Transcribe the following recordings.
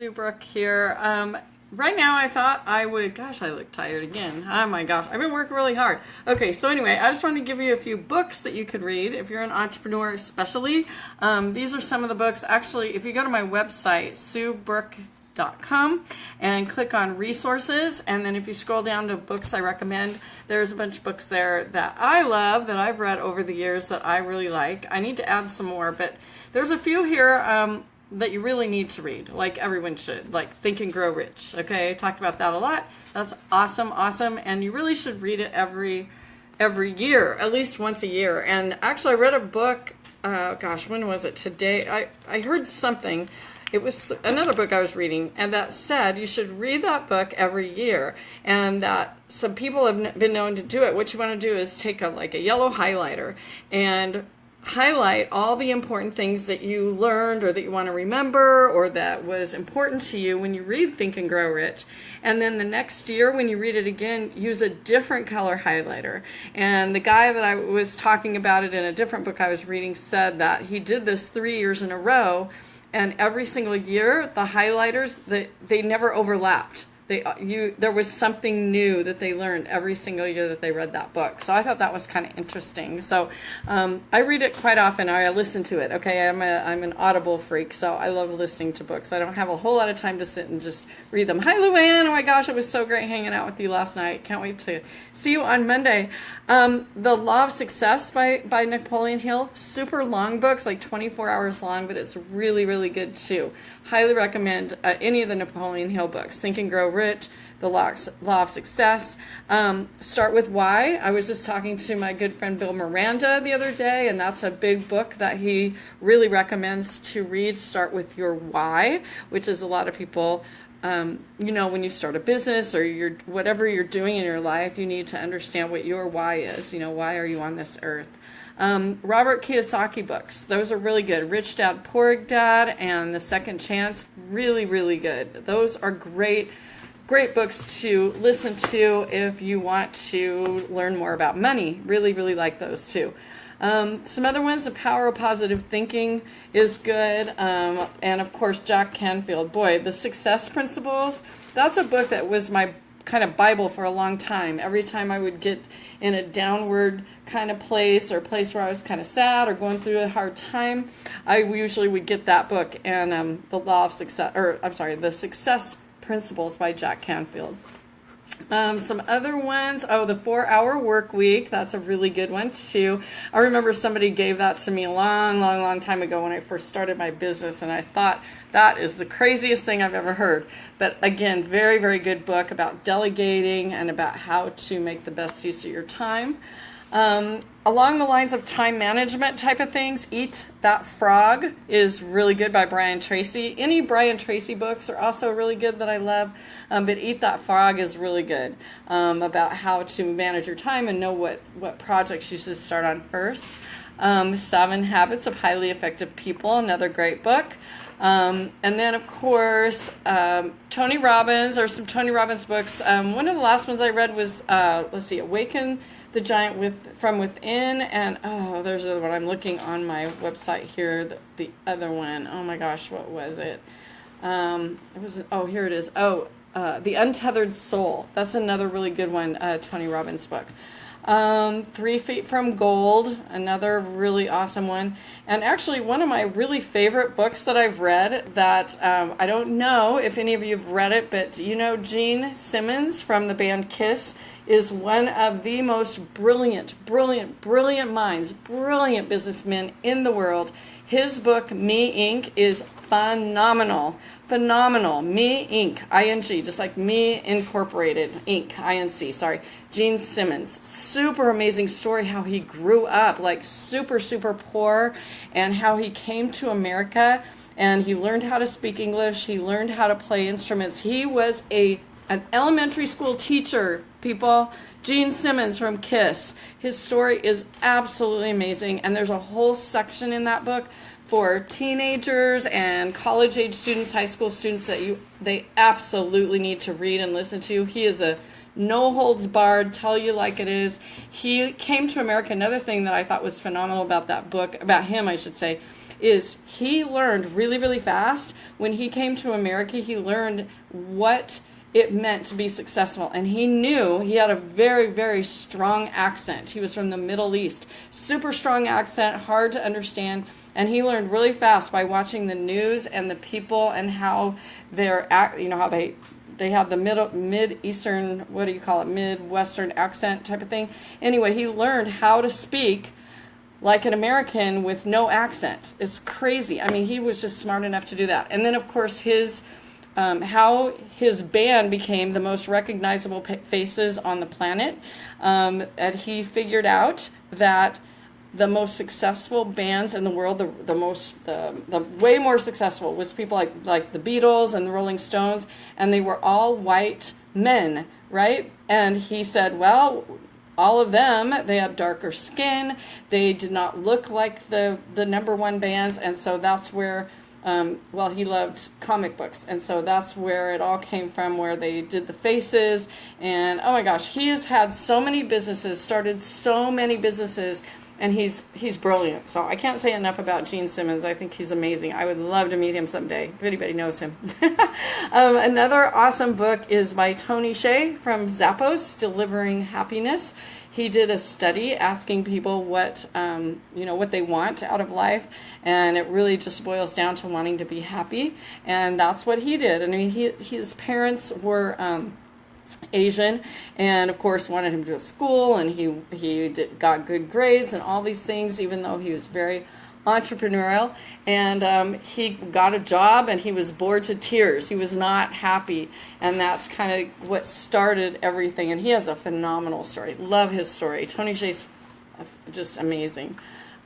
Sue Brooke here. Um, right now, I thought I would. Gosh, I look tired again. Oh my gosh, I've been working really hard. Okay, so anyway, I just wanted to give you a few books that you could read if you're an entrepreneur, especially. Um, these are some of the books. Actually, if you go to my website, suebrooke.com and click on resources and then if you scroll down to books I recommend there's a bunch of books there that I love that I've read over the years that I really like I need to add some more but there's a few here um, that you really need to read, like everyone should, like Think and Grow Rich. Okay, I talked about that a lot. That's awesome, awesome, and you really should read it every every year, at least once a year. And actually, I read a book. Uh, gosh, when was it? Today, I I heard something. It was th- another book I was reading, and that said you should read that book every year, and that some people have been known to do it. What you want to do is take a like a yellow highlighter and highlight all the important things that you learned or that you want to remember or that was important to you when you read Think and Grow Rich. And then the next year, when you read it again, use a different color highlighter. And the guy that I was talking about it in a different book I was reading said that he did this three years in a row. And every single year, the highlighters, they, they never overlapped they uh, you there was something new that they learned every single year that they read that book. So i thought that was kind of interesting. So um, i read it quite often. I listen to it okay? I'm a i'm an audible freak so i love listening to books. I don't have a whole lot of time to sit and just read them. Hi luann. Oh my gosh it was so great hanging out with you last night. Can't wait to see you on monday. Um, the law of success by by napoleon hill. Super long books like 24 hours long but it's really really good too. Highly recommend uh, any of the napoleon hill books. Think and grow rich, the law, of success. Um, start with why. I was just talking to my good friend Bill Miranda the other day, and that's a big book that he really recommends to read. Start with your why, which is a lot of people. Um, you know, when you start a business or you're whatever you're doing in your life, you need to understand what your why is. You know, why are you on this earth? Um, Robert Kiyosaki books. Those are really good. Rich Dad, Poor Dad, and The Second Chance. Really, really good. Those are great great books to listen to if you want to learn more about money. Really, really like those too. Um, some other ones, The Power of Positive Thinking is good. Um, and of course, Jack Canfield. Boy, The Success Principles, that's a book that was my kind of Bible for a long time. Every time I would get in a downward kind of place or a place where I was kind of sad or going through a hard time, I usually would get that book and um, The Law of Success, or I'm sorry, The Success Principles by Jack Canfield. Um, some other ones. Oh, the four hour work week. That's a really good one too. I remember somebody gave that to me a long, long, long time ago when I first started my business, and I thought that is the craziest thing I've ever heard. But again, very, very good book about delegating and about how to make the best use of your time. Um, along the lines of time management type of things, Eat That Frog is really good by Brian Tracy. Any Brian Tracy books are also really good that I love, um, but Eat That Frog is really good um, about how to manage your time and know what, what projects you should start on first. Um, Seven Habits of Highly Effective People, another great book. Um, and then, of course, um, Tony Robbins, or some Tony Robbins books. Um, one of the last ones I read was, uh, let's see, Awaken the giant with from within and oh there's what i'm looking on my website here the, the other one. Oh my gosh what was it? Um it was oh here it is. Oh uh, the untethered soul. That's another really good one uh, tony robbins book. Um, Three Feet from Gold, another really awesome one. And actually, one of my really favorite books that I've read that um, I don't know if any of you have read it, but you know Gene Simmons from the band Kiss is one of the most brilliant, brilliant, brilliant minds, brilliant businessmen in the world. His book, Me Inc., is phenomenal. Phenomenal. Me Inc. I-N-G, just like Me Incorporated, Inc. I-N-C, sorry. Gene Simmons. Super amazing story how he grew up like super, super poor and how he came to America and he learned how to speak English. He learned how to play instruments. He was a an elementary school teacher, people. Gene Simmons from KISS. His story is absolutely amazing, and there's a whole section in that book for teenagers and college age students, high school students that you they absolutely need to read and listen to. He is a no holds barred, tell you like it is. He came to America. Another thing that I thought was phenomenal about that book, about him, I should say, is he learned really, really fast. When he came to America, he learned what it meant to be successful. And he knew he had a very, very strong accent. He was from the Middle East. Super strong accent, hard to understand. And he learned really fast by watching the news and the people and how they're, act, you know, how they they have the middle mid eastern what do you call it midwestern accent type of thing anyway he learned how to speak like an american with no accent it's crazy i mean he was just smart enough to do that and then of course his um, how his band became the most recognizable faces on the planet. Um, and he figured out that the most successful bands in the world, the, the most, the, the way more successful was people like, like the Beatles and the Rolling Stones, and they were all white men, right? And he said, well, all of them, they had darker skin, they did not look like the, the number one bands, and so that's where um, well, he loved comic books, and so that's where it all came from, where they did the faces. And oh my gosh, he has had so many businesses, started so many businesses, and he's he's brilliant. So I can't say enough about Gene Simmons. I think he's amazing. I would love to meet him someday if anybody knows him. um, another awesome book is by Tony Hsieh from Zappos, Delivering Happiness he did a study asking people what um, you know what they want out of life, and it really just boils down to wanting to be happy, and that's what he did. I mean, he, his parents were. Um, Asian, and of course wanted him to go to school, and he he did, got good grades and all these things, even though he was very entrepreneurial, and um, he got a job and he was bored to tears. He was not happy, and that's kind of what started everything. And he has a phenomenal story. Love his story. Tony Hsieh's just amazing.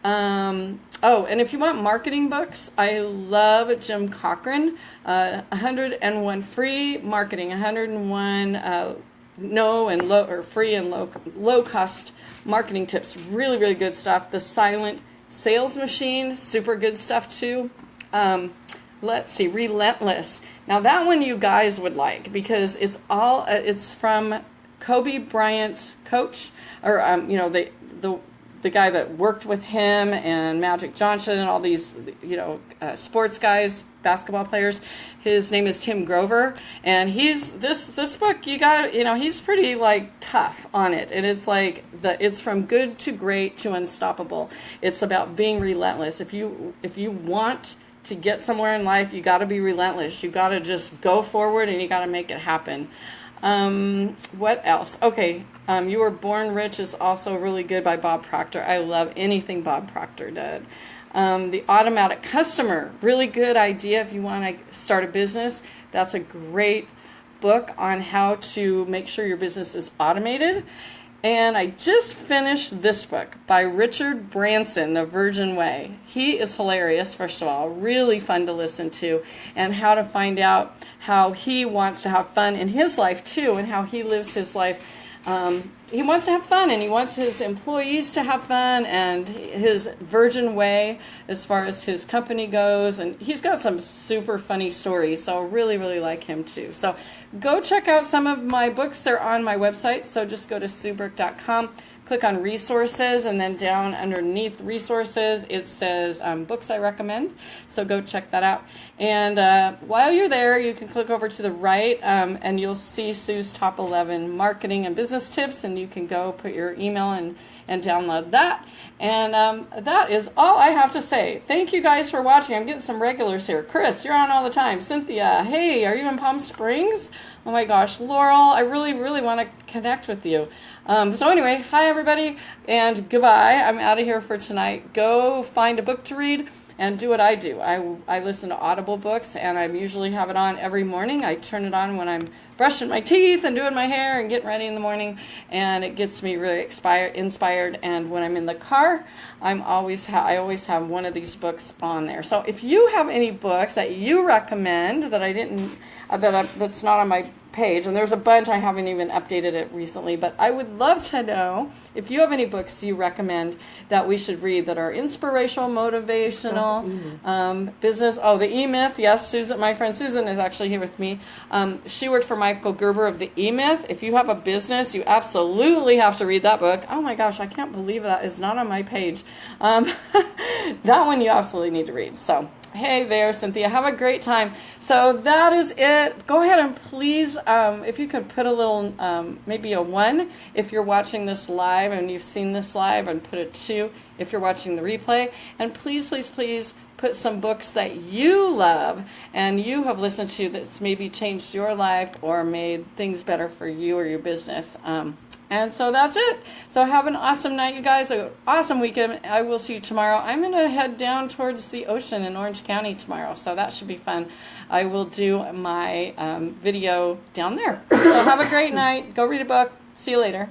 Um, oh, and if you want marketing books, I love Jim Cockrum. Uh, 101 free marketing, 101 uh, no and low or free and low low cost marketing tips. Really, really good stuff. The Silent Sales Machine, super good stuff too. Um, let's see, Relentless. Now that one you guys would like because it's all uh, it's from Kobe Bryant's coach, or um, you know the the the guy that worked with him and Magic Johnson and all these you know uh, sports guys basketball players. His name is Tim Grover, and he's this this book. You got you know he's pretty like tough on it, and it's like the it's from good to great to unstoppable. It's about being relentless. If you if you want to get somewhere in life, you got to be relentless. You got to just go forward, and you got to make it happen. Um, what else? Okay, um, You Were Born Rich is also really good by Bob Proctor. I love anything Bob Proctor did. Um, the automatic customer, really good idea if you want to start a business. That's a great book on how to make sure your business is automated. And I just finished this book by Richard Branson, The Virgin Way. He is hilarious, first of all, really fun to listen to, and how to find out how he wants to have fun in his life too, and how he lives his life um, he wants to have fun and he wants his employees to have fun and his virgin way as far as his company goes. And he's got some super funny stories so I really really like him too. So go check out some of my books. They're on my website so just go to suebrooke.com click on resources and then down underneath resources it says um, books I recommend. So go check that out. And uh, while you're there you can click over to the right um, and you'll see Sue's top 11 marketing and business tips and you can go put your email and and download that. And um, that is all I have to say. Thank you guys for watching. I'm getting some regulars here. Chris you're on all the time. Cynthia hey are you in Palm Springs? Oh my gosh, Laurel, I really, really want to connect with you. Um, so anyway, hi everybody, and goodbye. I'm out of here for tonight. Go find a book to read and do what I do. I, I listen to Audible books, and I usually have it on every morning. I turn it on when I'm brushing my teeth and doing my hair and getting ready in the morning, and it gets me really expired, inspired. And when I'm in the car, I'm always I always have one of these books on there. So if you have any books that you recommend that I didn't uh, that I, that's not on my page, and there's a bunch I haven't even updated it recently. But I would love to know if you have any books you recommend that we should read that are inspirational, motivational, um, business. Oh, the E Myth. Yes, Susan, my friend Susan is actually here with me. Um, she worked for Michael Gerber of the E Myth. If you have a business, you absolutely have to read that book. Oh my gosh, I can't believe that is not on my page. Um, that one you absolutely need to read. So. Hey there, Cynthia. Have a great time. So that is it. Go ahead and please, um, if you could put a little, um, maybe a one if you're watching this live and you've seen this live, and put a two if you're watching the replay. And please, please, please put some books that you love and you have listened to that's maybe changed your life or made things better for you or your business. Um, and so that's it. So have an awesome night, you guys. An awesome weekend. I will see you tomorrow. I'm going to head down towards the ocean in Orange County tomorrow. So that should be fun. I will do my um, video down there. So have a great night. Go read a book. See you later.